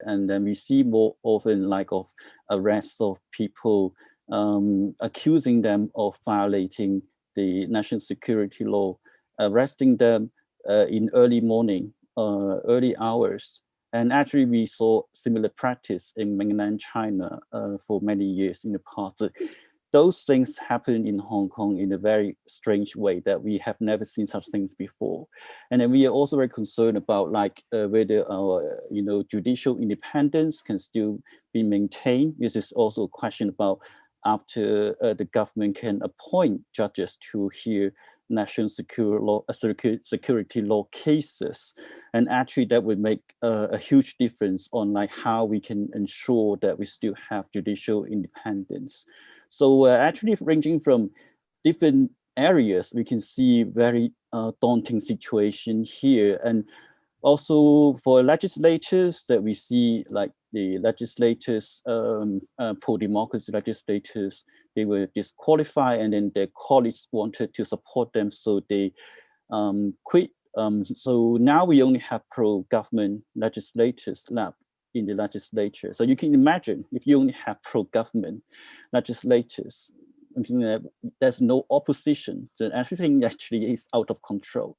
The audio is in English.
And then we see more often like of arrests of people um, accusing them of violating the national security law, arresting them uh, in early morning, uh, early hours. And actually we saw similar practice in mainland China uh, for many years in the past those things happen in Hong Kong in a very strange way that we have never seen such things before. And then we are also very concerned about like uh, whether our, you know, judicial independence can still be maintained. This is also a question about after uh, the government can appoint judges to hear national security law, uh, security law cases. And actually that would make uh, a huge difference on like how we can ensure that we still have judicial independence. So uh, actually ranging from different areas, we can see very uh, daunting situation here. And also for legislators that we see like the legislators, um, uh, pro-democracy legislators, they were disqualified and then their colleagues wanted to support them. So they um, quit. Um, so now we only have pro-government legislators left in the legislature. So you can imagine if you only have pro-government legislators, there's no opposition, then everything actually is out of control.